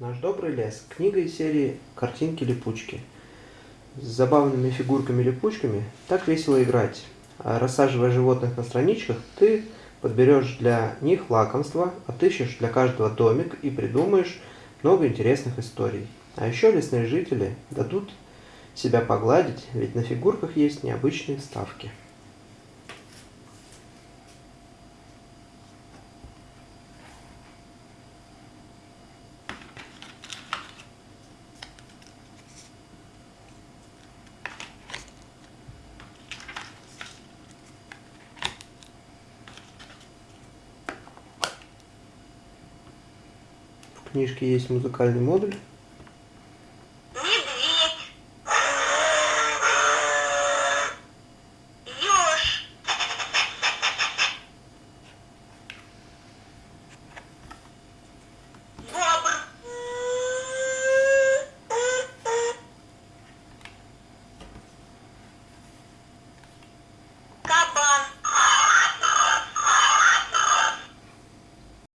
Наш добрый лес. Книга из серии «Картинки-липучки». С забавными фигурками-липучками так весело играть. А рассаживая животных на страничках, ты подберешь для них лакомство, отыщешь для каждого домик и придумаешь много интересных историй. А еще лесные жители дадут себя погладить, ведь на фигурках есть необычные вставки. В книжке есть музыкальный модуль